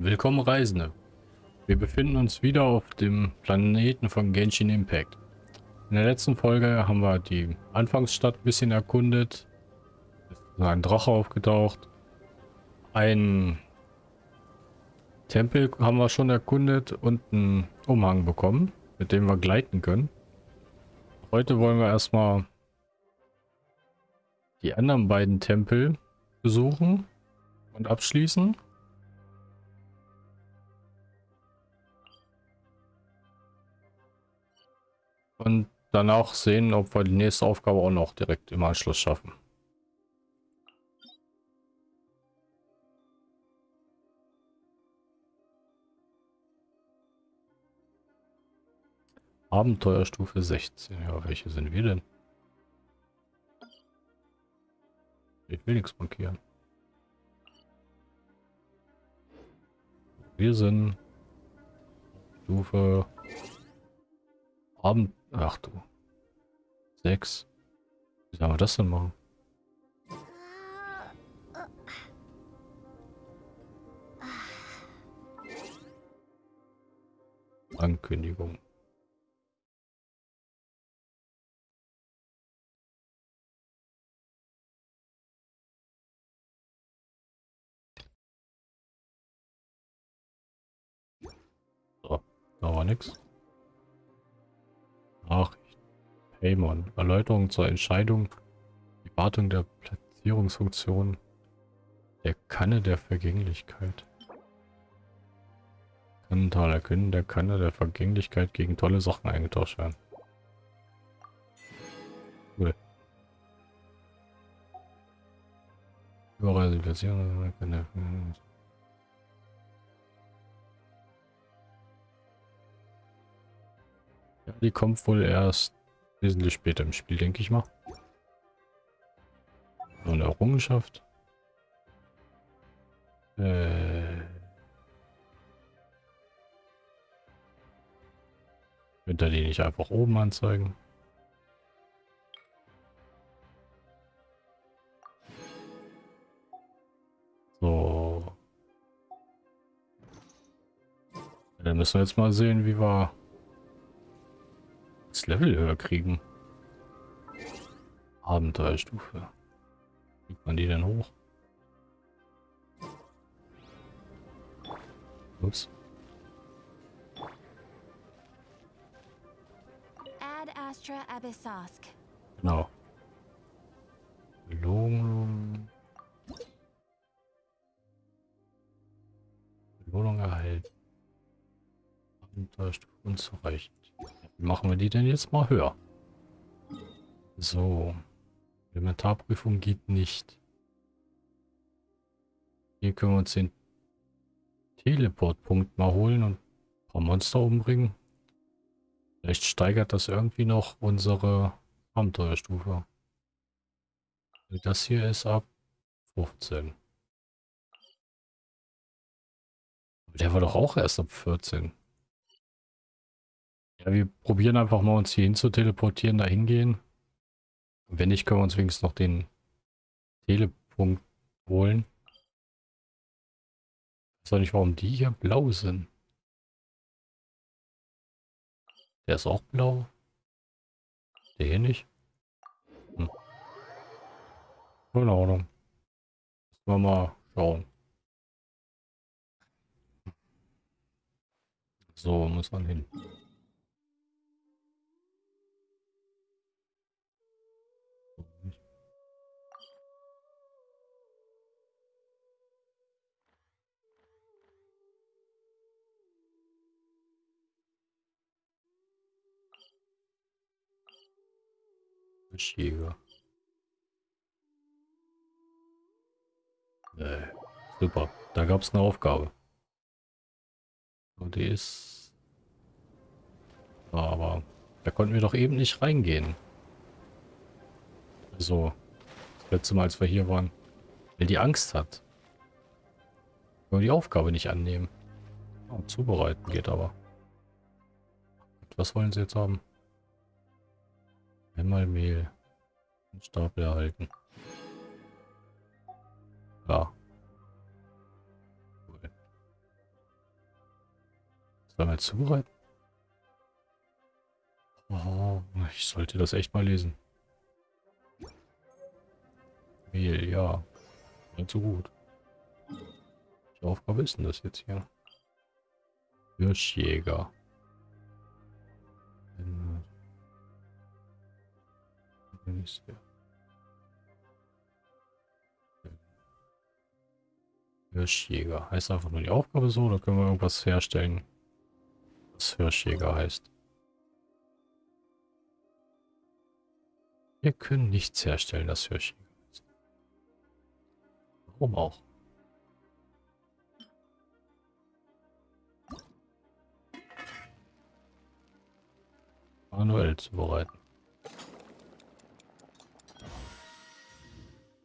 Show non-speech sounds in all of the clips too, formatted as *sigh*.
Willkommen Reisende. Wir befinden uns wieder auf dem Planeten von Genshin Impact. In der letzten Folge haben wir die Anfangsstadt ein bisschen erkundet. Es ist ein Drache aufgetaucht. Ein Tempel haben wir schon erkundet und einen Umhang bekommen, mit dem wir gleiten können. Heute wollen wir erstmal die anderen beiden Tempel besuchen und abschließen. Und danach sehen, ob wir die nächste Aufgabe auch noch direkt im Anschluss schaffen. Abenteuerstufe 16. Ja, welche sind wir denn? Ich will nichts markieren. Wir sind Stufe Abend Ach du. Sechs. Wie sollen wir das denn machen? Ankündigung. So, da war nichts. Nachricht. Paymon. Erläuterung zur Entscheidung. Die Wartung der Platzierungsfunktion der Kanne der Vergänglichkeit. Kannentaler können der Kanne der Vergänglichkeit gegen tolle Sachen eingetauscht werden. Cool. Überreise Platzierung. Ja, die kommt wohl erst wesentlich später im Spiel, denke ich mal. So eine Errungenschaft. Äh. Könnt die nicht einfach oben anzeigen? So. Dann müssen wir jetzt mal sehen, wie wir das Level höher kriegen. Abenteuerstufe. Kriegt man die denn hoch? Ups. Ad Astra Abyssosk. Genau. Belohnung. Belohnung erhalten. Abenteuerstufe unzureichend. Machen wir die denn jetzt mal höher? So. Elementarprüfung geht nicht. Hier können wir uns den Teleportpunkt mal holen und ein paar Monster umbringen. Vielleicht steigert das irgendwie noch unsere Abenteuerstufe. Das hier ist ab 15. Aber der war doch auch erst ab 14. Ja, wir probieren einfach mal uns hier hin zu teleportieren, da hingehen. Wenn nicht, können wir uns wenigstens noch den Telepunkt holen. Ich weiß auch nicht, warum die hier blau sind. Der ist auch blau. Der hier nicht. Hm. Keine Ahnung. Müssen wir mal schauen. So, muss man hin. Jäger. Äh, super. Da gab es eine Aufgabe. Und die ist... Aber da konnten wir doch eben nicht reingehen. Also, das letzte Mal, als wir hier waren. Weil die Angst hat. Nur die Aufgabe nicht annehmen. Oh, zubereiten geht aber. Was wollen sie jetzt haben? Einmal Mehl. Einen Stapel erhalten. Ja. Cool. Zweimal zubereiten? Oh, ich sollte das echt mal lesen. Mehl, ja. Nicht so gut. Welche Aufgabe ist denn das jetzt hier? Hirschjäger. Hirschjäger. Heißt einfach nur die Aufgabe so oder können wir irgendwas herstellen, was Hirschjäger heißt? Wir können nichts herstellen, das Hirschjäger heißt. Warum auch? Manuell zubereiten.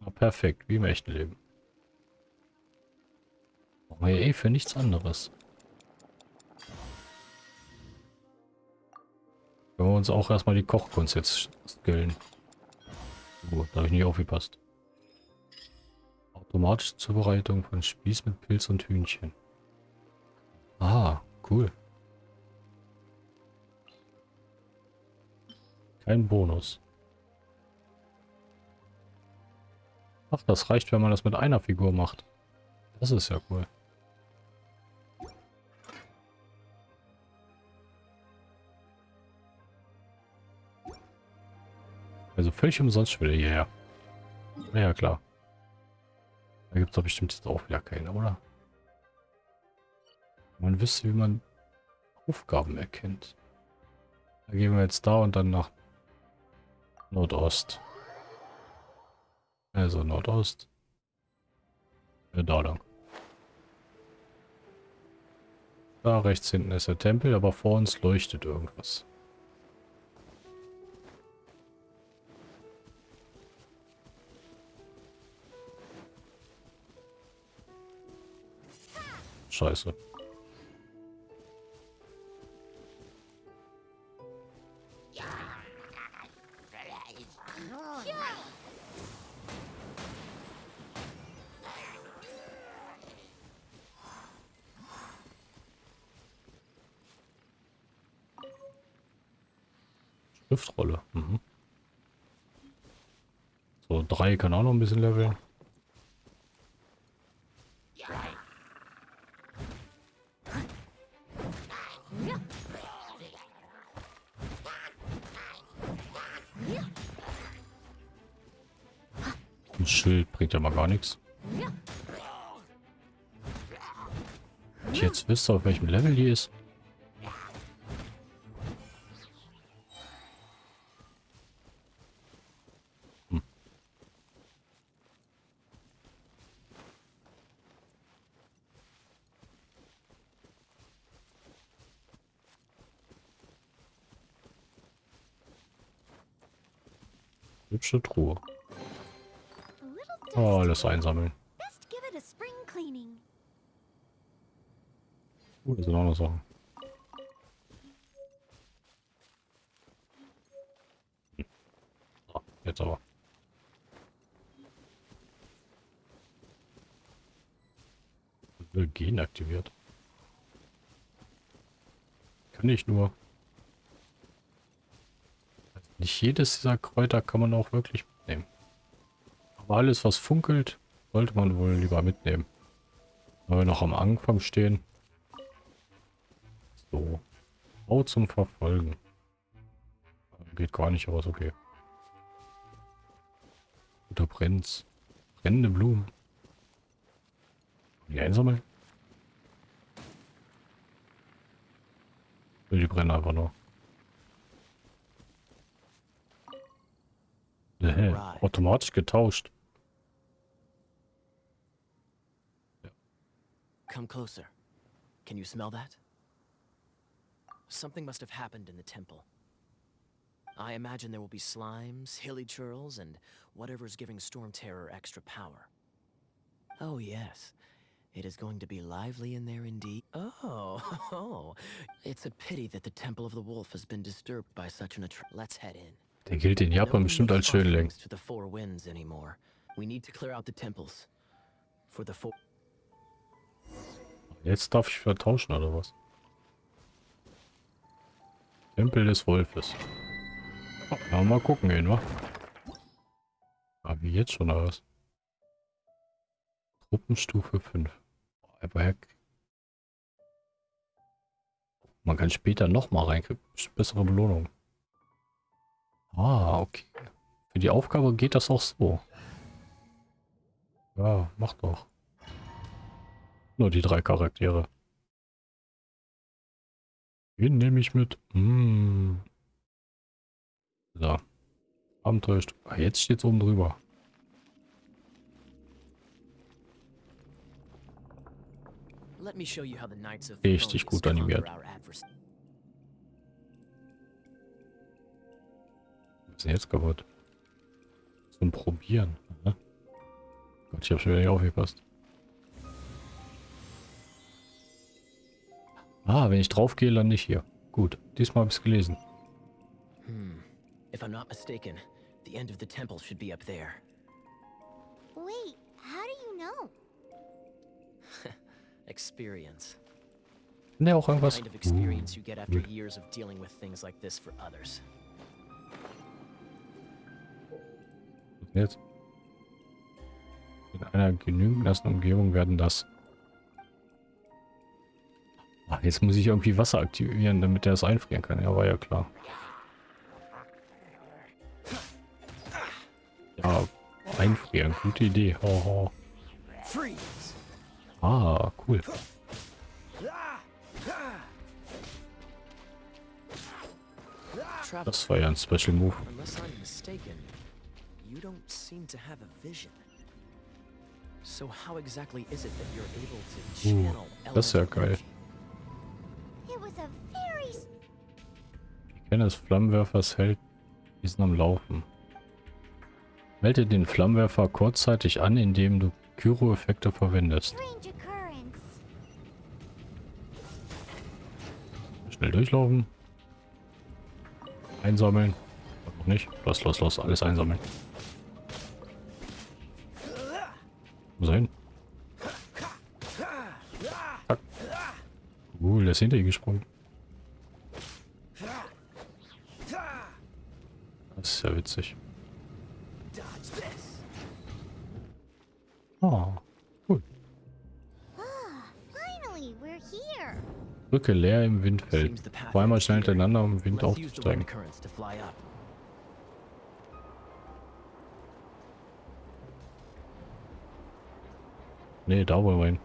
Na, perfekt, wie im echten Leben. Brauchen wir eh für nichts anderes. Können wir uns auch erstmal die Kochkunst jetzt skillen. Oh, da habe ich nicht aufgepasst. Automatische Zubereitung von Spieß mit Pilz und Hühnchen. Ah, cool. Kein Bonus. Ach, das reicht, wenn man das mit einer Figur macht. Das ist ja cool. Also völlig umsonst will er hierher. Ja, klar. Da gibt es doch bestimmt jetzt auch wieder keine, oder? Man wüsste, wie man Aufgaben erkennt. Da gehen wir jetzt da und dann nach Nordost. Also Nordost. Da lang. Da rechts hinten ist der Tempel, aber vor uns leuchtet irgendwas. Scheiße. Kann auch noch ein bisschen leveln. Ein Schild bringt ja mal gar nichts. Ich jetzt wüsste, auf welchem Level die ist. Hübsche Truhe. Oh, alles einsammeln. Best give it a spring cleaning. Uh, das sind auch noch Sachen. Hm. So, jetzt aber. Will Gen aktiviert. Kann ich nur. Nicht jedes dieser Kräuter kann man auch wirklich mitnehmen. Aber alles, was funkelt, sollte man wohl lieber mitnehmen. Weil wir noch am Anfang stehen. So. Bau zum Verfolgen. Geht gar nicht, aber ist okay. Guter Prinz. Brennende Blumen. Die einsammeln? Die brennen einfach nur. Automatisch getauscht. Come closer. Can you smell that? Something must have happened in the temple. I imagine there will be slimes, hilly churls, and whatever's giving Storm Terror extra power. Oh, yes. It is going to be lively in there indeed. Oh, *laughs* oh. It's a pity that the Temple of the Wolf has been disturbed by such an attr- Let's head in. Der gilt in Japan bestimmt als Schönling. Jetzt darf ich vertauschen oder was? Tempel des Wolfes. Oh, mal gucken gehen, wa? Ah, wie jetzt schon aus. Truppenstufe 5. Aber man kann später nochmal rein. kriegt Bessere Belohnung. Ah, okay. Für die Aufgabe geht das auch so. Ja, mach doch. Nur die drei Charaktere. Den nehme ich mit. Hm. So. Abenteuerstück. Ah, jetzt steht es oben drüber. Richtig gut animiert. Was ist denn jetzt kaputt? Zum Probieren. Ne? Gott, ich habe schon wieder nicht aufgepasst. Ah, wenn ich drauf gehe, lande ich hier. Gut, diesmal habe ich es gelesen. Hmm. If I'm not mistaken, the end of the temple should be up there. Wait, how do you know? *laughs* Experience. Ne, auch irgendwas. kind of experience you get after gut. years of dealing with things like this for others. Jetzt? In einer genügend nassen Umgebung werden das. Ah, jetzt muss ich irgendwie Wasser aktivieren, damit er es einfrieren kann. Ja, war ja klar. Ja, einfrieren. Gute Idee. Haha. Freeze! Ah, cool. Das war ja ein Special Move. You don't seem to have a vision. So how exactly is it that you're able to Uh, channel das ist ja geil. energy? It was a very s- Ich kenne des Flammenwerfers hält diesen am Laufen. Melde den Flammenwerfer kurzzeitig an, indem du Gyro-Effekte verwendest. Schnell durchlaufen. Einsammeln. Noch nicht. Los, los, los. Alles einsammeln. Wo hin? Zack. Cool, der ist hinter ihn gesprungen. Das ist ja witzig. Ah, cool. Brücke leer im Windfeld. Zweimal ends schnell hintereinander, um Wind aufzusteigen. Nee, da wollen wir hin.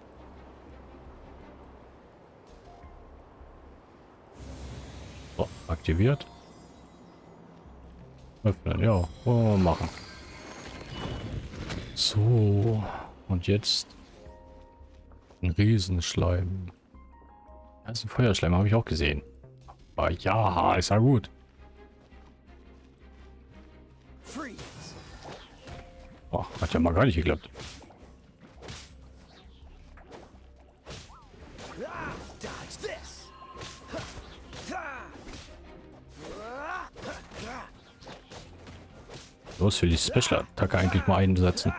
So, aktiviert. Öffnen, ja, wollen wir machen. So, und jetzt ein Riesenschleim. Das ist ein Feuerschleim, habe ich auch gesehen. Aber ja, ist ja gut. Oh, hat ja mal gar nicht geklappt. Los, für die Special-Attacke eigentlich mal einsetzen.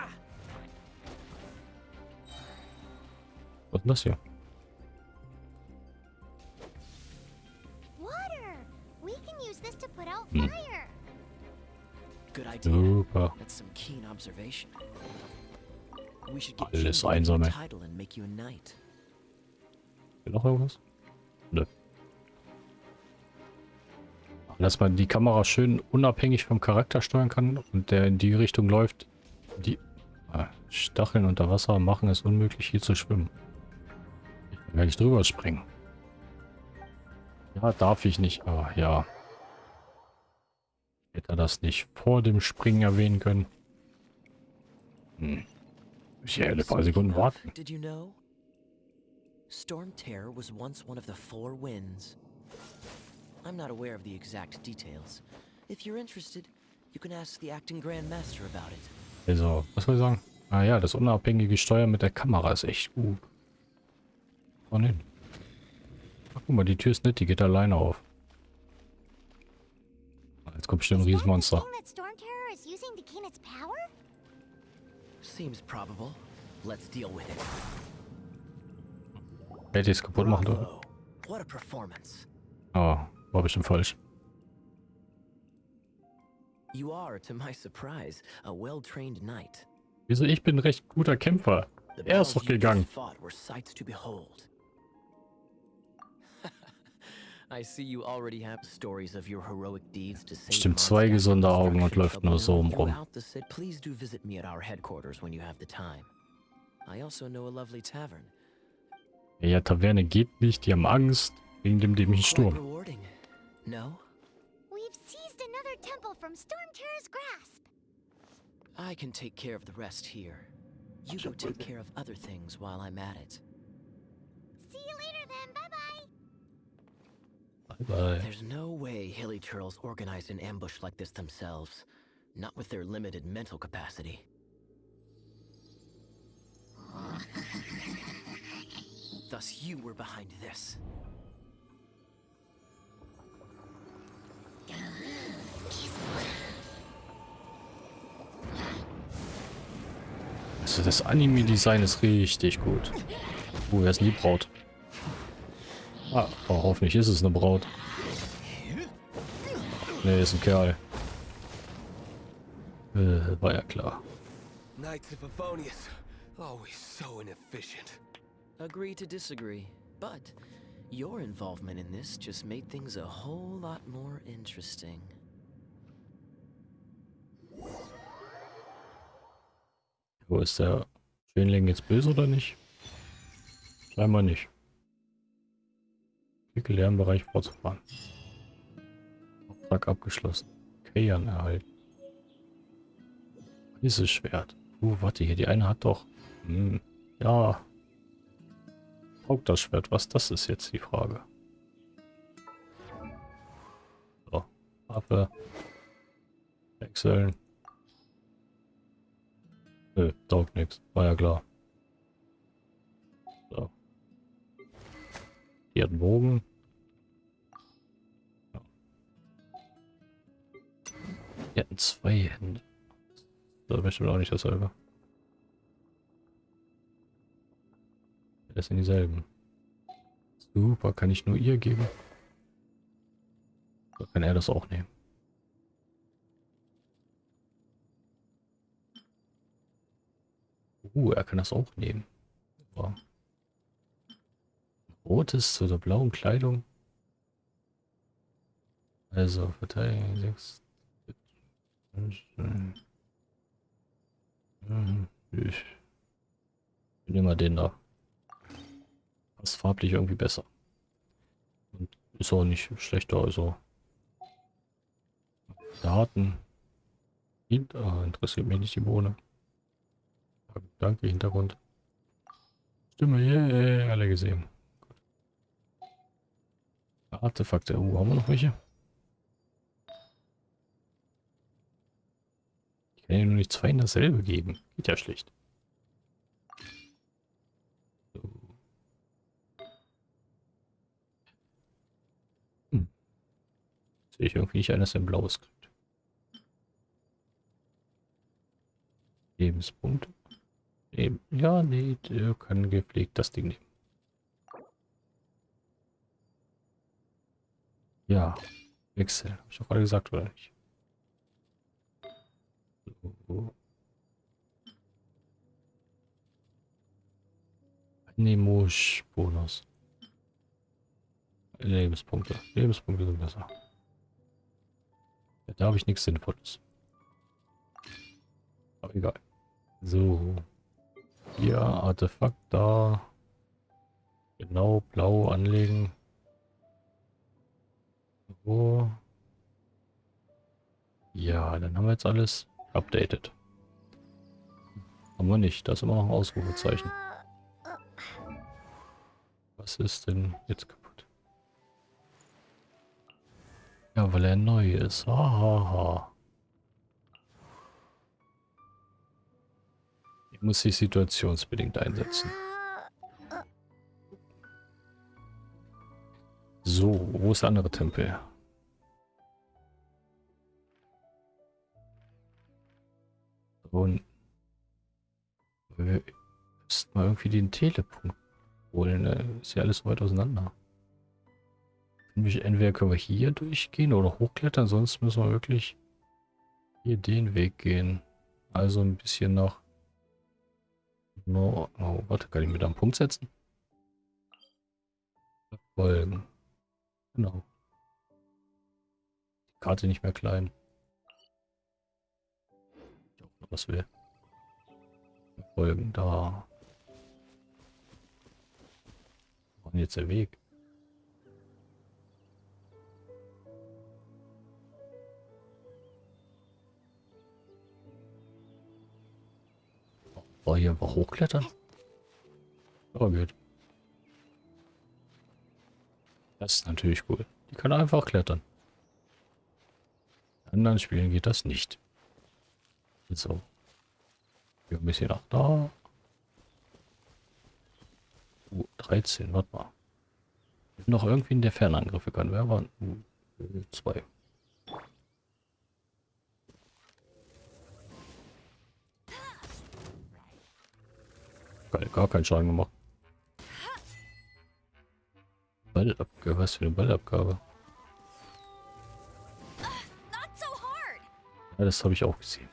Was ist denn das hier? Water. We can use this to put out fire. Good idea. Super. Alles einsammeln. Will noch irgendwas? Nö. Dass man die Kamera schön unabhängig vom Charakter steuern kann und der in die Richtung läuft. Die ah, Stacheln unter Wasser machen es unmöglich, hier zu schwimmen. Ich kann gar nicht drüber springen. Ja, darf ich nicht. Ah, ja. Hätte er das nicht vor dem Springen erwähnen können. Hm. Ich hätte ein paar Sekunden warten. Did you know? Storm Terror was once one of the four winds. I'm not aware of the exact details. If you're interested, you can ask the acting Grand Master about it. Also, was soll ich sagen? Ah ja, das unabhängige Steuern mit der Kamera ist echt gut. Wann hin? Ach, guck mal, die Tür ist nett, die geht alleine auf. Ah, Jetzt kommt bestimmt ein Riesenmonster. Seems probable. Let's deal with it. Hätte ich es kaputt machen dürfen. Oh, War bestimmt falsch. You are, to my surprise, a well-trained knight. Wieso? Ich bin ein recht guter Kämpfer. Er ist doch gegangen. Stimmt, zwei gesunde Augen und läuft nur so rum. Please do visit me at our headquarters when you have the time. I also know a lovely tavern. Ja, Taverne geht nicht. Die haben Angst wegen dem dämlichen Sturm. Rewarding. No? We've seized another temple from Storm Terror's grasp. I can take care of the rest here. You go take care of other things while I'm at it. See you later then. Bye bye. Bye, bye. There's no way Hilly Turtles organized an ambush like this themselves. Not with their limited mental capacity. *laughs* Thus you were behind this. Also das Anime-Design ist richtig gut. Uh, wer ist denn die Braut? Ah, oh, hoffentlich ist es eine Braut. Ne, ist ein Kerl. Äh, war ja klar. Knights of Favonius, always so inefficient. Agree to disagree, but your involvement in this just made things a whole lot more interesting. Wo ist der Schönling jetzt böse oder nicht? Scheinbar nicht. Klicke Lernbereich fortzufahren. Auftrag abgeschlossen. Kayan erhalten. Dieses Schwert. Uh, warte hier, die eine hat doch. Hm, ja. Taugt das Schwert? Was das ist jetzt die Frage. So. Waffe. Wechseln. Nö, taugt nichts. War ja klar. So. Hat einen Bogen. Ja. Die hatten zwei Hände. Das ist bestimmt auch nicht dasselbe. Das sind dieselben. Super, kann ich nur ihr geben? Oder kann er das auch nehmen? Uh, er kann das auch nehmen. Super. Rotes zu der blauen Kleidung. Also, Verteidigung 6. Ich nehme mal den da. Passt farblich irgendwie besser. Und ist auch nicht schlechter, also. Daten. Hinter, interessiert mich nicht die Bohne. Danke, Hintergrund. Stimme, yeah, alle gesehen. Artefakte, uh, haben wir noch welche? Ich kann ja nur nicht zwei in dasselbe geben. Geht ja schlecht. Sehe ich irgendwie nicht eines, der ein blaues kriegt. Lebenspunkte. Eben. Ja, nee, der kann gepflegt das Ding nehmen. Ja, Wechsel. Hab ich doch gerade gesagt, oder nicht? So. Nemos Bonus. Lebenspunkte. Lebenspunkte sind besser. Ja, da habe ich nichts Sinnvolles. Aber egal. So. Hier, Artefakt da. Genau, blau anlegen. So. Ja, dann haben wir jetzt alles updated. Haben wir nicht. Das ist immer noch ein Ausrufezeichen. Was ist denn jetzt Ja, weil er neu ist. Hahaha. Ich muss sich situationsbedingt einsetzen. So, wo ist der andere Tempel? Und müssten mal irgendwie den Telepunkt holen. Ne? Ist ja alles weit auseinander. Entweder können wir hier durchgehen oder hochklettern, sonst müssen wir wirklich hier den Weg gehen. Also ein bisschen nach... No, oh, warte, kann ich mir da einen Punkt setzen? Folgen. Genau. Die Karte nicht mehr klein. Ich auch noch was will. Folgen da. Ist jetzt der Weg? Boah, hier einfach hochklettern? Aber geht. Das ist natürlich cool. Die kann einfach klettern. In anderen Spielen geht das nicht. So. Hier ein bisschen auch da. Uh, 13, warte mal. Noch irgendwie in der Fernangriffe kann. Wer war? Uh, 2. gar keinen Schaden gemacht. Ballabgabe, was für eine Ballabgabe? Ja, das habe ich auch gesehen.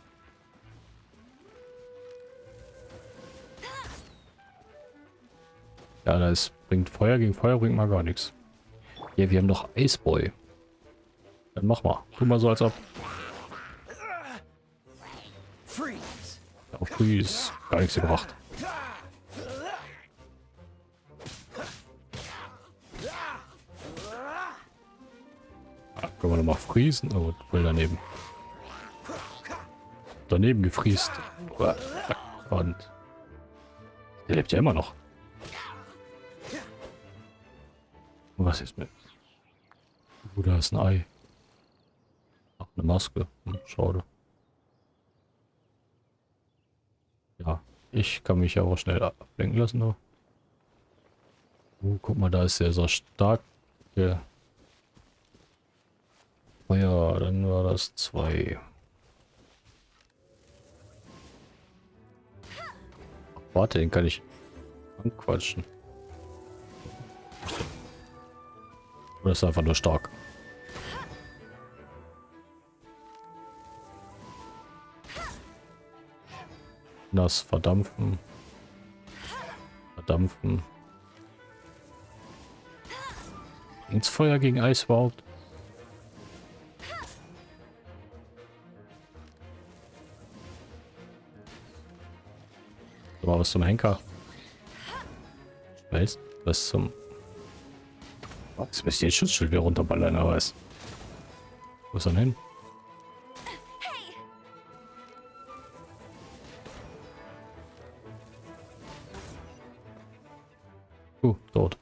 Ja, das bringt Feuer gegen Feuer bringt mal gar nichts. Ja, wir haben doch Iceboy. Dann mach mal. Tu mal so als ob. Freeze! Auf Freeze gar nichts gebracht. Mal friesen? Oh, voll daneben. Daneben gefriest. Und der lebt ja immer noch. Was ist mit? Oh, da ist ein Ei. Ach, eine Maske. Hm, schade. Ja, ich kann mich ja auch schnell ablenken lassen. Nur. Oh, guck mal, da ist sehr, sehr stark. Der Oh ja, dann war das zwei. Warte, den kann ich anquatschen. Oder ist einfach nur stark? Nass verdampfen. Verdampfen. Ins Feuer gegen Eis überhaupt? Aber was zum Henker? Weiß? Was zum... Was müsst ihr Schutzschild wieder runterballern, aber was? Wo ist er denn hin? Uh, dort.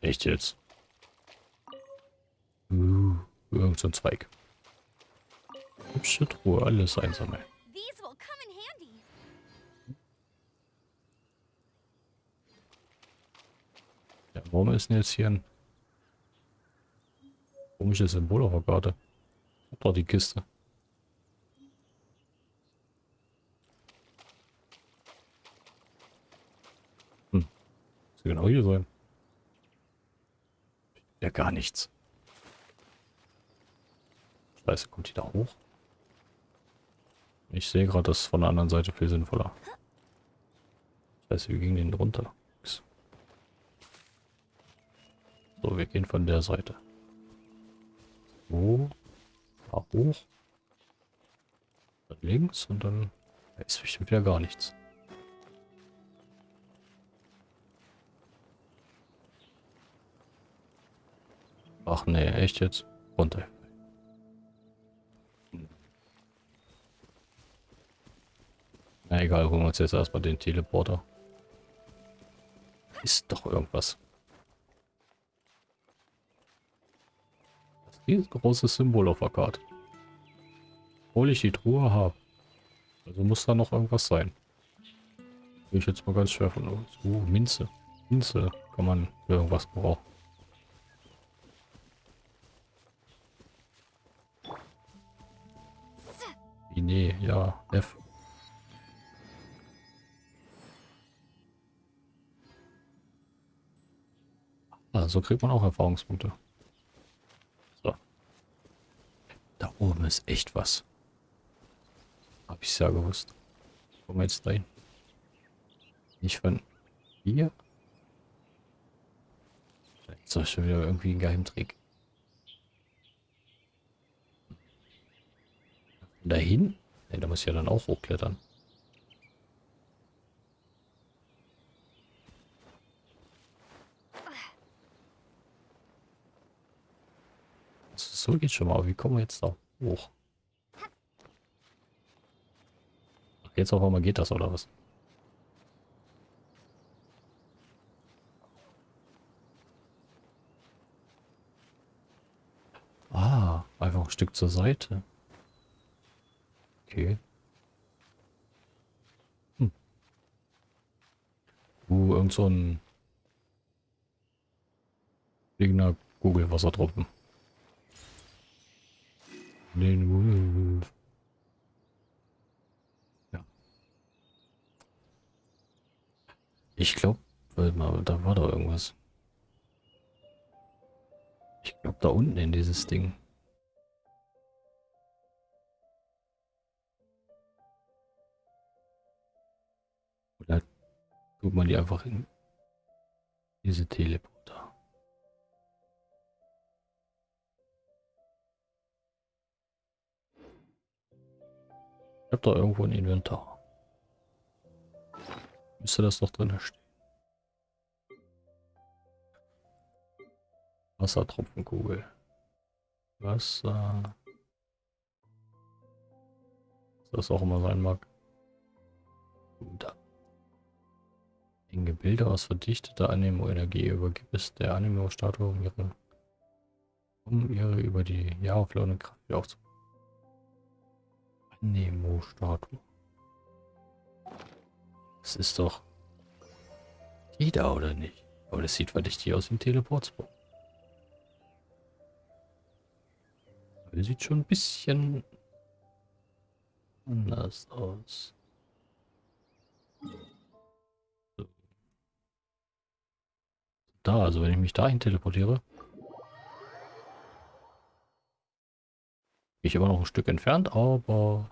Echt jetzt? Uh, irgend so ein Zweig. Hübsche Truhe, alles einsammeln. These will come in handy. Ja, warum ist denn jetzt hier ein komisches Symbol auf der Karte? Doch die Kiste. Hm. Ja genau hier sein. Ja, gar nichts. Scheiße, kommt die da hoch? Ich sehe gerade, das von der anderen Seite viel sinnvoller. Scheiße, wir gingen den runter. So, wir gehen von der Seite. So. Da hoch. Dann links und dann da ist bestimmt wieder gar nichts. Ach nee, echt jetzt? Runter. Na egal, holen wir uns jetzt erstmal den Teleporter. Ist doch irgendwas. Das riesengroße Symbol auf der Karte. Obwohl ich die Truhe habe. Also muss da noch irgendwas sein. Gehe ich jetzt mal ganz schwer von uns. Uh, Minze. Minze kann man für irgendwas brauchen. Nee, ja, F. Ah, kriegt man auch Erfahrungspunkte. So. Da oben ist echt was. Hab ich ja gewusst. Kommen wir jetzt dahin. Nicht von hier. Ist das schon wieder irgendwie ein Geheimtrick. Dahin? Ne, da muss ich ja dann auch hochklettern. So geht schon mal. Wie kommen wir jetzt da hoch? Jetzt auf einmal geht das, oder was? Ah, einfach ein Stück zur Seite. Okay. Hm. Uh, irgend so ein fliegender Kugelwasserdruppen. Den. Ja. Ich glaube, da war doch irgendwas. Ich glaube, da unten in dieses Ding. Oder tut man die einfach in diese Teleporter? Habe da irgendwo ein Inventar. Müsste das doch drin stehen. Wassertropfenkugel. Wasser. Was das auch immer sein mag. Da. In Gebilde aus verdichteter Anemo-Energie übergibt es der Anemo-Statue, um ihre, um ihre über die Jahre verlorene Kraft wieder aufzubauen. Anemo-Statue. Das ist doch die da, oder nicht? Aber das sieht verdächtig aus ein Teleportspot. Aber Sieht schon ein bisschen anders aus. So. Da, also wenn ich mich dahin teleportiere, ich immer noch ein Stück entfernt, aber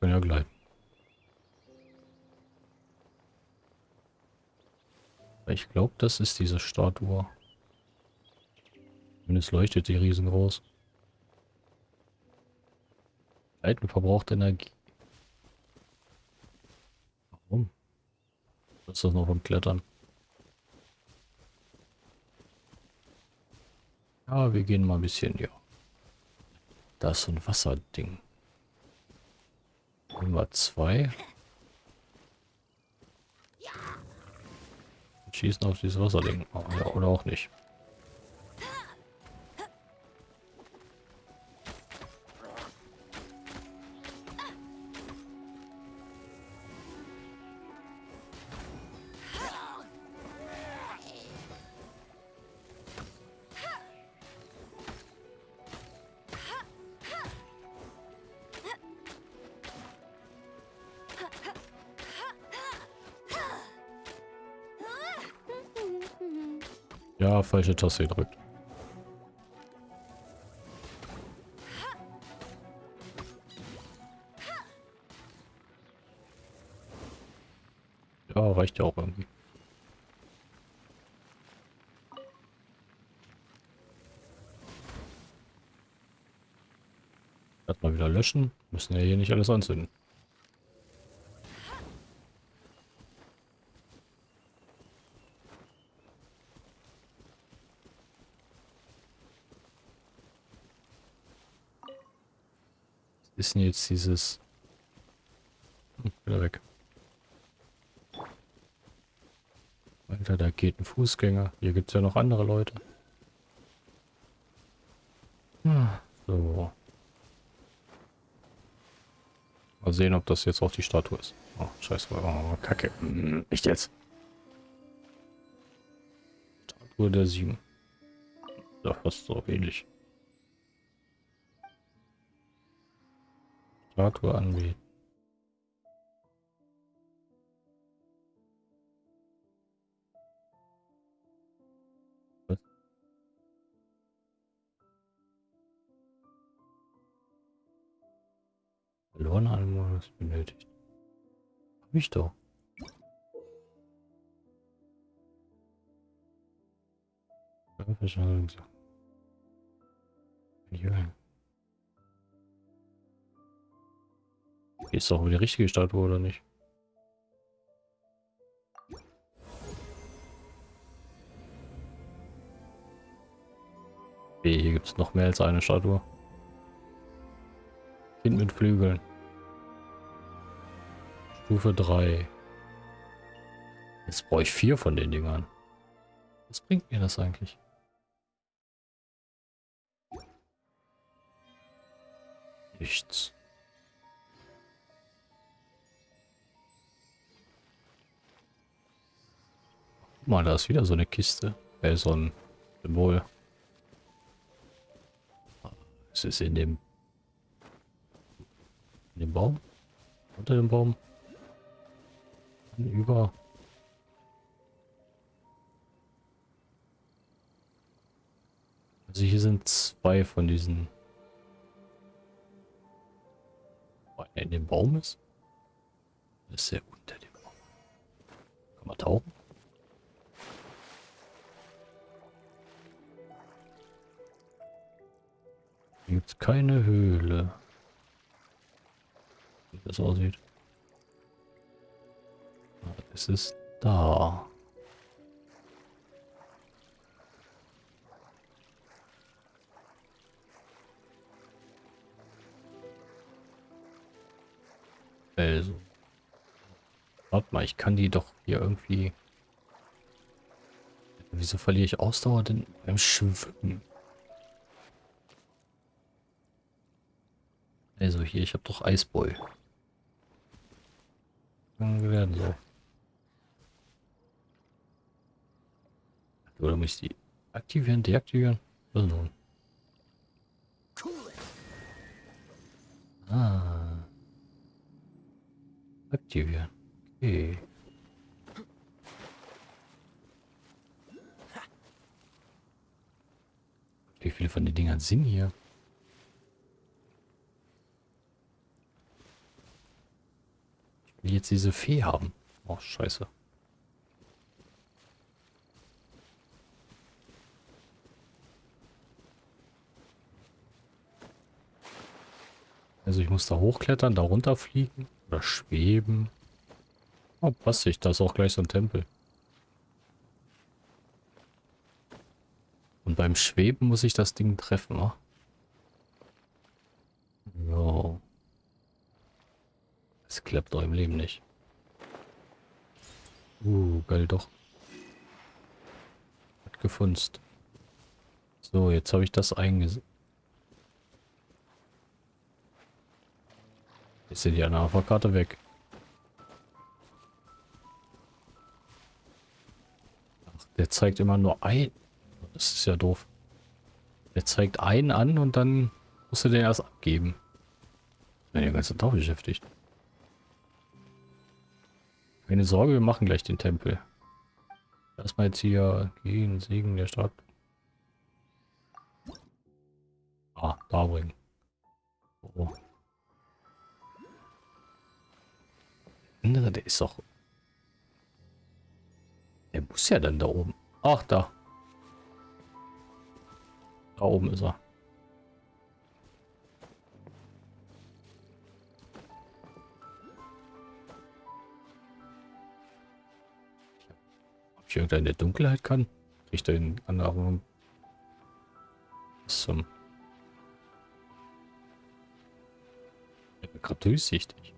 kann ja gleiten. Ich glaube, das ist diese Statue. Zumindest leuchtet sie riesengroß. Leiten verbraucht Energie. Warum? Was ist das noch vom Klettern? Ja, wir gehen mal ein bisschen, ja. Da ist so ein Wasserding. Nummer zwei. Und schießen auf dieses Wasserding. Oh, ja, oder auch nicht. Falsche Taste gedrückt. Ja, reicht ja auch irgendwie. Erstmal wieder löschen. Müssen ja hier nicht alles anzünden. Ist denn jetzt dieses... Hm, wieder weg. Alter, da geht ein Fußgänger. Hier gibt es ja noch andere Leute. Hm, So. Mal sehen, ob das jetzt auch die Statue ist. Oh, scheiße. Oh, kacke. Hm, Nicht jetzt. Statue der Sieben. Ja, fast so ähnlich. statue anbeten Verlorene benötigt. Hab ich doch. Verwaltung. Jürgen. Ist doch die richtige Statue, oder nicht? Okay, hier gibt es noch mehr als eine Statue. Kind mit Flügeln. Stufe 3. Jetzt brauche ich vier von den Dingern. Was bringt mir das eigentlich? Nichts. Mal, da ist wieder so eine Kiste. Äh, so ein Symbol. Es ist in dem... In dem Baum? Unter dem Baum? Über... Also hier sind zwei von diesen... in dem Baum ist? Das ist ja unter dem Baum. Kann man tauchen? Hier gibt es keine Höhle. Wie das aussieht. Es ist da. Also. Warte mal, ich kann die doch hier irgendwie... Wieso verliere ich Ausdauer denn beim Schwimmen? Also hier, ich habe doch Eisboy. werden so. Oder muss ich die aktivieren, deaktivieren? Was nun? Ah. Aktivieren. Okay. Wie viele von den Dingern sind hier? Ich will jetzt diese Fee haben. Oh, scheiße. Also ich muss da hochklettern, da runterfliegen. Oder schweben. Oh, passt sich. Da ist auch gleich so ein Tempel. Und beim Schweben muss ich das Ding treffen, ne? Ja. Es klappt doch im Leben nicht. Uh, geil doch. Hat gefunzt. So, jetzt habe ich das eingesetzt. Ist ja die Anapha-Karte weg. Ach, der zeigt immer nur ein. Das ist ja doof. Der zeigt einen an und dann musst du den erst abgeben. Ich bin ja ganze Tag beschäftigt. Keine Sorge, wir machen gleich den Tempel. Erstmal jetzt hier gehen, Segen der Stadt. Ah, da bringen. Oh. andere, der ist doch... Der muss ja dann da oben. Ach, da. Da oben ist er. Ich irgendeine der Dunkelheit kann? Kriegt er den anderen... Zum... Ich bin gerade durchsichtig.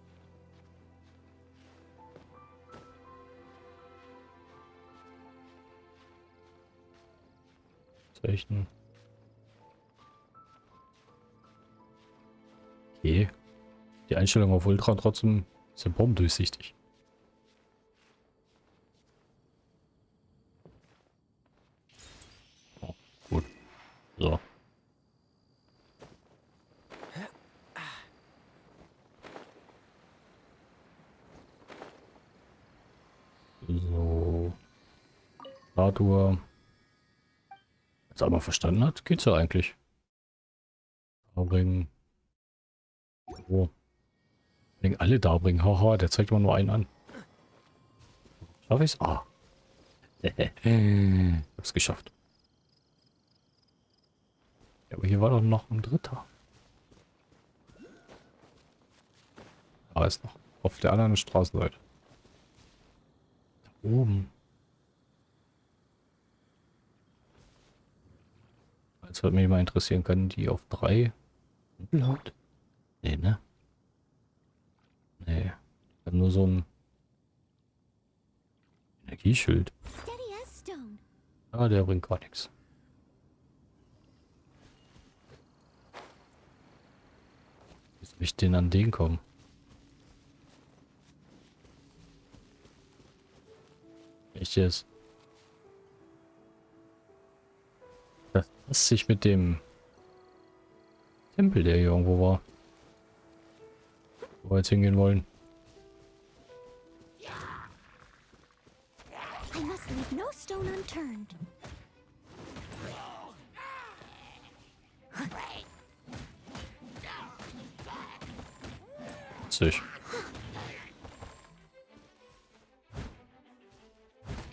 Zeichen. Okay. Die Einstellung auf Ultra trotzdem sind Bomben durchsichtig. Oh, gut. So. So. Statue jetzt einmal verstanden hat, geht's ja eigentlich. Ring. Oh. Wenn alle da bringen. Haha, der zeigt immer nur einen an. Schaff ich's? Ah. *laughs* Hab's geschafft. Ja, aber hier war doch noch ein dritter. Da ist noch. Auf der anderen Straßenseite. Da oben. Jetzt würde mich mal interessieren, können die auf drei laut? Nee, ne? Nee. Dann nur so ein Energieschild. Ah, der bringt gar nichts. Wie soll ich denn an den kommen? Echt jetzt? Das passt sich mit dem Tempel, der hier irgendwo war. Wo wir jetzt hingehen wollen. Witzig.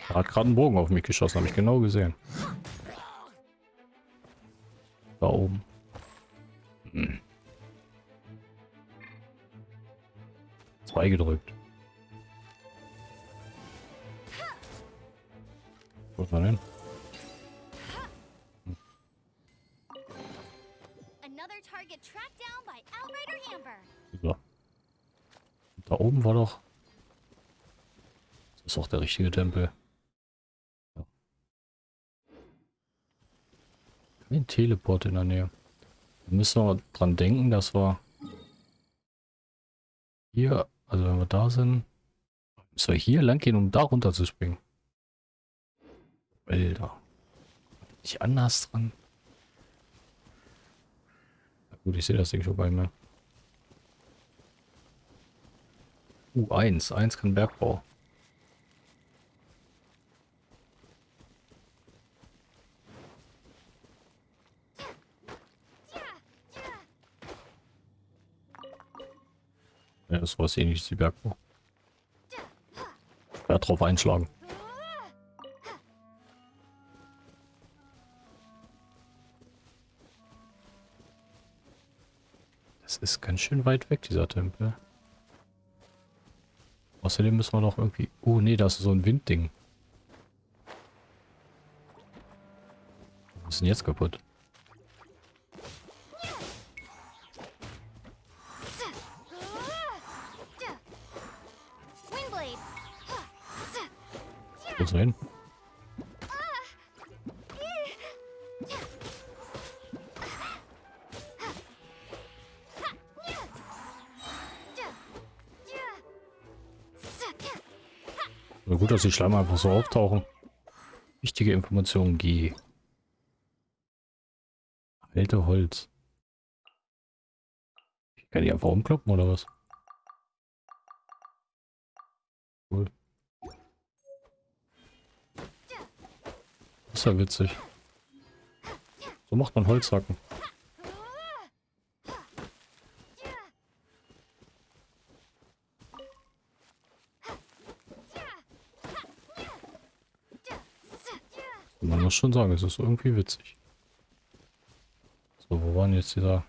Er hat gerade einen Bogen auf mich geschossen, habe ich genau gesehen. Da oben. Hm. Zwei gedrückt. Wo ist er denn? Another target tracked down by Outrider Amber. So. Da oben war doch... Das ist auch der richtige Tempel. Kein Teleport in der Nähe. Da müssen wir dran denken, dass wir hier, also wenn wir da sind, müssen wir hier lang gehen, um da runter zu springen. Alter. Nicht anders dran. Na gut, ich sehe das Ding schon bei mir. Uh, 1. 1 kann Bergbau. Ja, das war es ähnlich wie Bergbau. Ja, drauf einschlagen. Das ist ganz schön weit weg, dieser Tempel. Außerdem müssen wir noch irgendwie... Oh, nee, das ist so ein Windding. Was ist denn jetzt kaputt? Wo ist er hin? Na gut, dass die Schleimer einfach so auftauchen. Wichtige Information G. Alte Holz. Ich kann die einfach umkloppen oder was? Ist ja witzig. So macht man Holzhacken. Man muss schon sagen, es ist irgendwie witzig. So, wo waren jetzt dieser...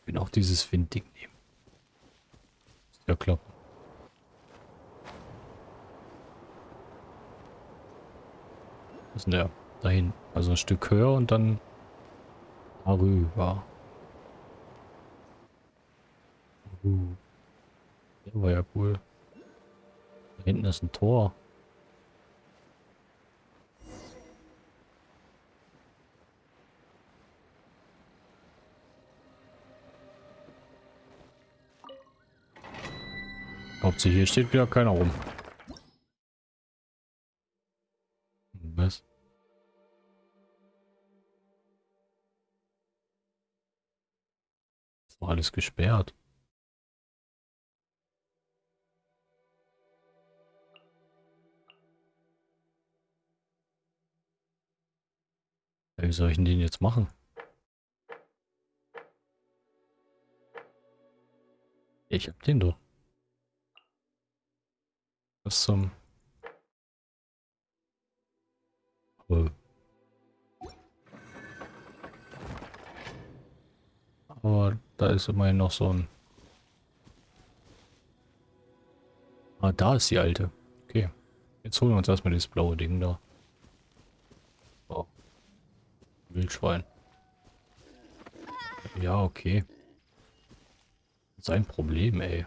Ich will auch dieses Windding nehmen. Ja klar. Ist denn der? Dahin. Also ein Stück höher und dann darüber. Uh. Der war ja cool. Da hinten ist ein Tor. Hauptsache hier steht wieder keiner rum. Was? Ist doch alles gesperrt. Wie soll ich denn den jetzt machen? Ich hab den doch. Was zum... Oh. Aber da ist immerhin noch so ein... Ah, da ist die alte. Okay. Jetzt holen wir uns erstmal dieses blaue Ding da. Oh. Wildschwein. Ja, okay. Sein Problem, ey.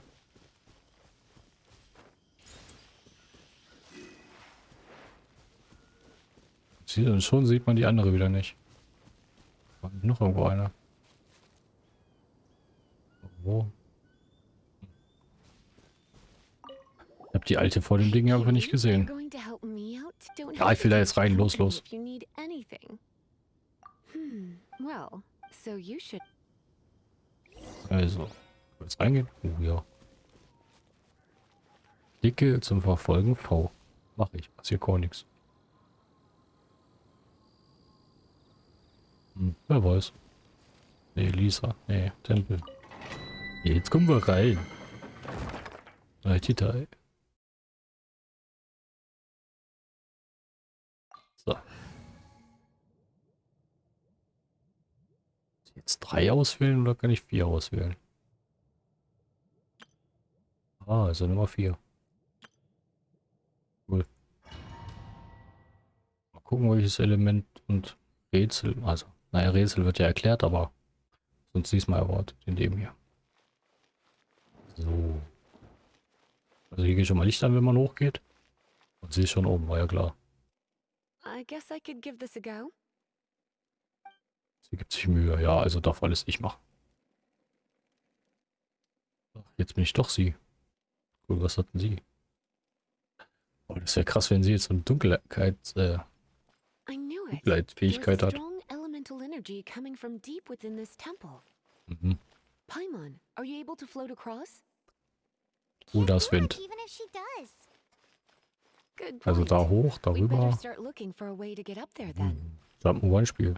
Schon sieht man die andere wieder nicht. Noch irgendwo einer. Wo? Ich hab die alte vor dem Ding einfach nicht gesehen. Ja, ich will da jetzt rein. Los, los. Hmm, Also, jetzt reingehen? Oh ja. Klicke zum Verfolgen V. Mach ich. Passiert gar nichts. Hm, wer weiß. Nee, Lisa. Nee, Tempel. Jetzt kommen wir rein. Detail. So. Jetzt drei auswählen oder kann ich vier auswählen? Ah, also Nummer vier. Cool. Mal gucken, welches Element und Rätsel, also, naja, Rätsel wird ja erklärt, aber sonst diesmal erwartet in dem hier. So. Also hier geht schon mal Licht an, wenn man hochgeht. Und sie ist schon oben, war ja klar. I guess I could give this a go. Sie gibt sich Mühe. Ja, also darf alles ich machen. Ach, Jetzt bin ich doch sie. Cool, was hatten sie? Oh, das wäre krass, wenn sie jetzt so eine Dunkelheit, äh, I knew it. There was Dunkelheitsfähigkeit a hat. Strong elemental energy coming from deep within this temple. Mhm. Paimon, are you able to float across? Oh, da ist Look, Wind. even if she does. Good Also point. da hoch, We'd better darüber. start looking for a way to get up there then. Hm. Jump'n'One-Spiel.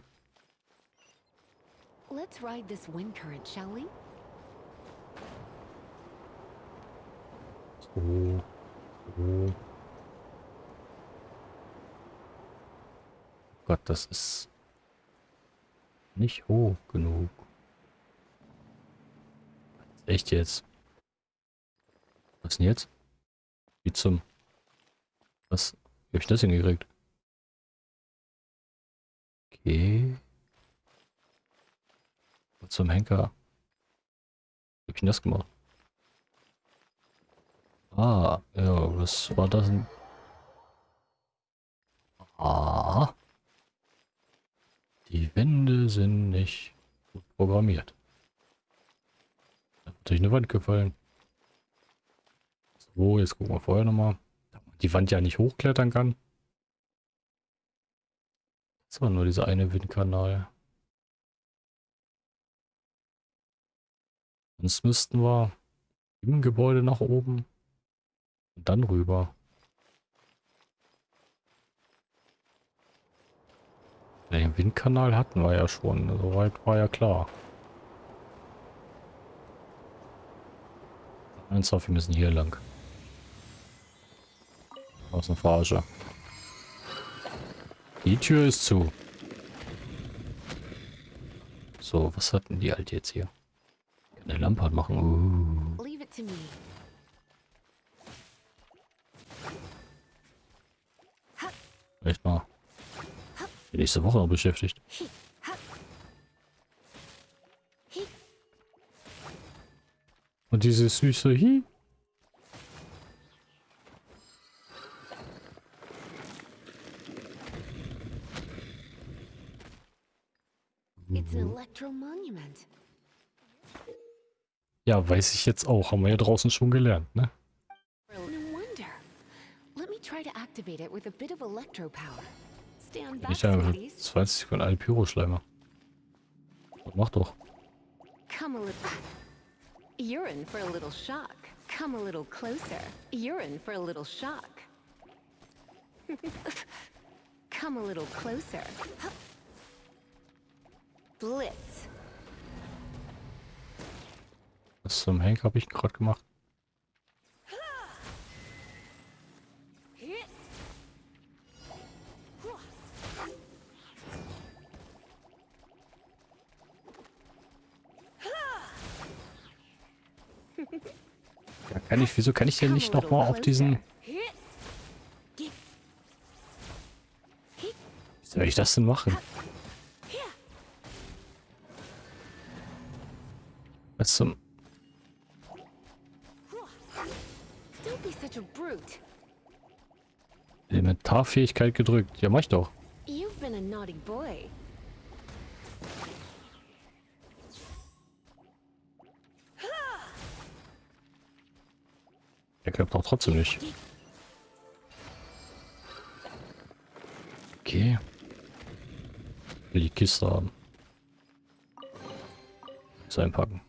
Let's ride this wind current, shall we? So. So. Gott, das ist nicht hoch genug. Echt jetzt? Was denn jetzt? Wie zum... Was? Wie hab ich das hingekriegt? Okay. Was zum Henker? Wie hab ich denn das gemacht? Ah, ja, was war das denn? Ah. Die Wände sind nicht gut programmiert. Da hat durch eine Wand gefallen. So, jetzt gucken wir vorher nochmal. Die Wand ja nicht hochklettern kann. Das war nur dieser eine Windkanal. Sonst müssten wir im Gebäude nach oben und dann rüber. Den Windkanal hatten wir ja schon, soweit war ja klar. Ernsthaft, wir müssen hier lang. Aus einer Verarsche. Die Tür ist zu. So, was hat denn die Alte jetzt hier? Kann eine Lampe anmachen. Uh. Echt mal. Nächste Woche noch beschäftigt. Und dieses süße Hi. Ja, weiß ich jetzt auch. Haben wir ja draußen schon gelernt, ne? No wonder. Let me try to activate it with a bit of electro power. Ich habe sweeties. 20 Sekunden alle Pyroschleimer. Mach doch. Come a little. You're in for a little shock. Come a little closer. You're in for a little shock. *laughs* Come a little closer. Blitz. Was zum Henk habe ich gerade gemacht? Ich, wieso kann ich denn nicht nochmal auf diesen... Wie soll ich das denn machen? Was zum... Elementarfähigkeit gedrückt. Ja, mach ich doch. Der klappt doch trotzdem nicht. Okay. Will die Kiste haben. Jetzt einpacken.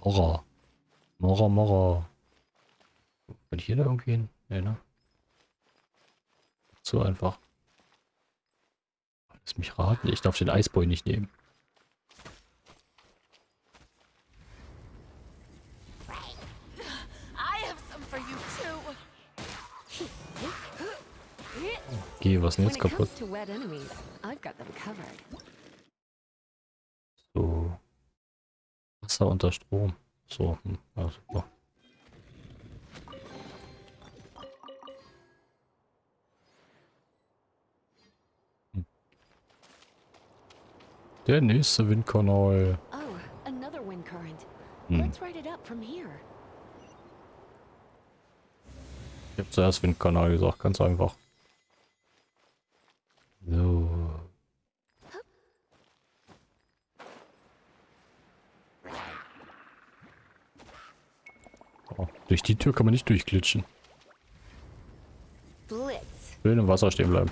Mora. Mora, Mora. Kann ich hier da irgendwie hin? Nee, ne? So einfach. Lass mich raten. Ich darf den Eisboy nicht nehmen. Okay, was ist denn jetzt kaputt? So. Wasser unter Strom. So, hm, ja, super. Hm. Der nächste Windkanal. Oh, another wind current. Hm. Let's ride it up from here. Ich habe zuerst Windkanal gesagt, ganz einfach. So. Oh, durch die Tür kann man nicht durchglitschen. Blitz. Schön im Wasser stehen bleiben.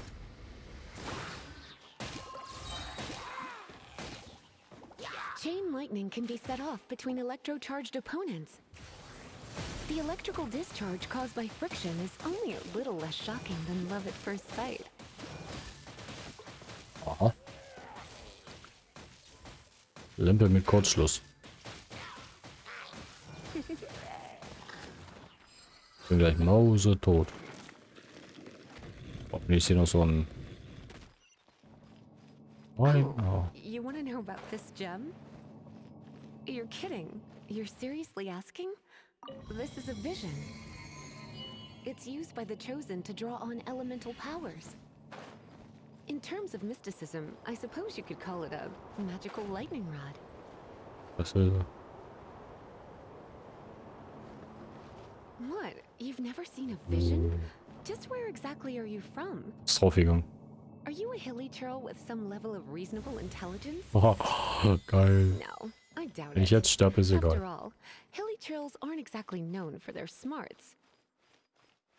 Chain lightning can be set off between electro-charged opponents. The electrical discharge caused by friction is only a little less shocking than love at first sight. Lampe mit Kurzschluss. *laughs* Bin gleich Mause tot. Hoffentlich ist hier noch so ein... Nein. Oh. You want to know about this gem? You're kidding. You're seriously asking? This is a vision. It's used by the Chosen to draw on elemental powers. In terms of mysticism, I suppose you could call it a magical lightning rod. What? You've never seen a vision? Just where exactly are you from? Draufgegangen. Are you a hilly churl with some level of reasonable intelligence? *laughs* Oh, geil. No, I doubt Wenn it. ich jetzt sterbe, ist After all, hilly churls aren't exactly known for their smarts.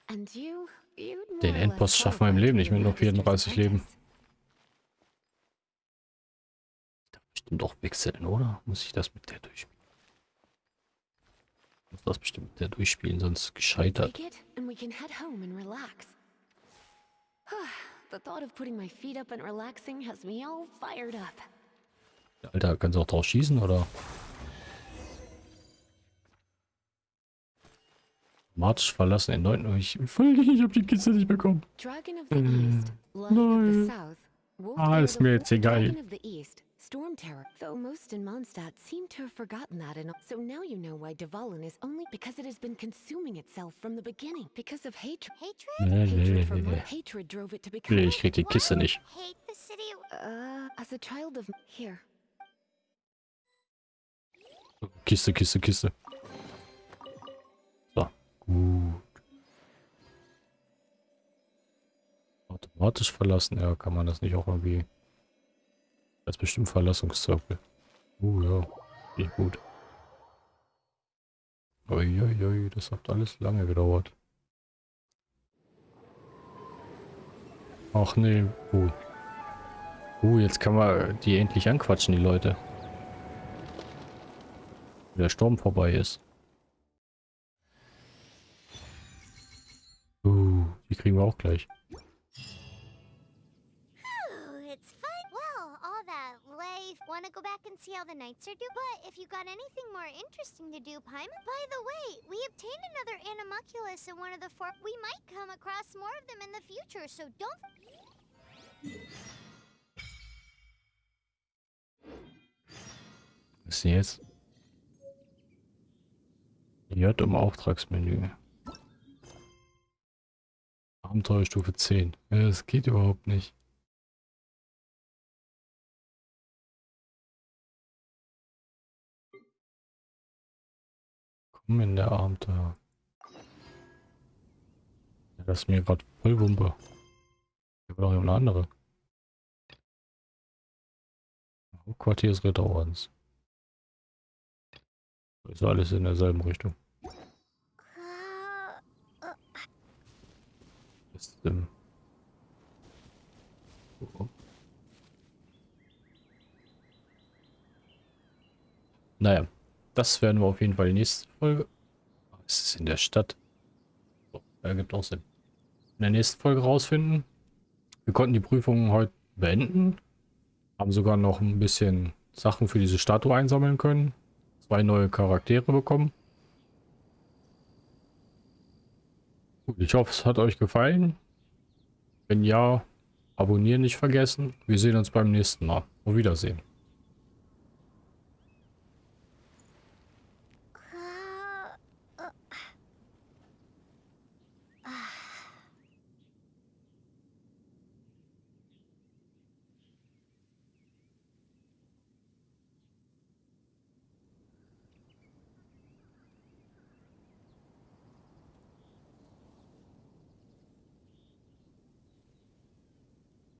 And you, Den Endboss schaffen wir im Leben nicht mit nur 34 Magister's Leben. Bestimmt doch wechseln, oder? Muss ich das mit der durchspielen? Muss das bestimmt mit der durchspielen, sonst gescheitert. Take it, and we can head home and relax. *sighs* the thought of putting my feet up and relaxing has me all fired up. Alter, kannst du auch drauf schießen, oder? March verlassen den 9. Ich, ich hab die Kiste nicht bekommen. South, Wolf Ah, ist mir jetzt egal. Storm Terror. Though most in Mondstadt seem to have forgotten that, and so now you know why Dvalin is only because it has been consuming itself from the beginning because of hatred. Hatred? Nee, nee, Hatred nee. hatred drove it to become. Nee, ich krieg die Kiste nicht. Hate the city. Uh, as a child of here. Kiste, Kiste, Kiste. Gut. Automatisch verlassen, ja, kann man das nicht auch irgendwie... Als bestimmt Verlassungszirkel. Uh, ja, nicht gut. Uiuiui, das hat alles lange gedauert. Ach nee, uh. Uh, jetzt kann man die endlich anquatschen, die Leute. Wenn der Sturm vorbei ist. Uh, die kriegen wir auch gleich. Want to go back and see how the nights are due. But if you got anything more interesting to do, Paimon. By the way, we obtained another animalculus in one of the four. We might come across more of them in the future, so don't. Was ist denn jetzt? J im Auftragsmenü. Abenteuerstufe 10. Ja, das geht überhaupt nicht. Komm in der Abenteuer. Ja, das ist mir gerade voll Wumpe. Hier war doch eine andere. Hauptquartier des Ritterordens. Ist alles in derselben Richtung. Ähm oh. Naja, das werden wir auf jeden Fall nächsten Folge. Oh, es ist in der Stadt. So, ergibt auch Sinn. In der nächsten Folge rausfinden. Wir konnten die Prüfung heute beenden. Haben sogar noch ein bisschen Sachen für diese Statue einsammeln können. Zwei neue Charaktere bekommen. Ich hoffe, es hat euch gefallen. Wenn ja, abonnieren nicht vergessen. Wir sehen uns beim nächsten Mal. Auf Wiedersehen.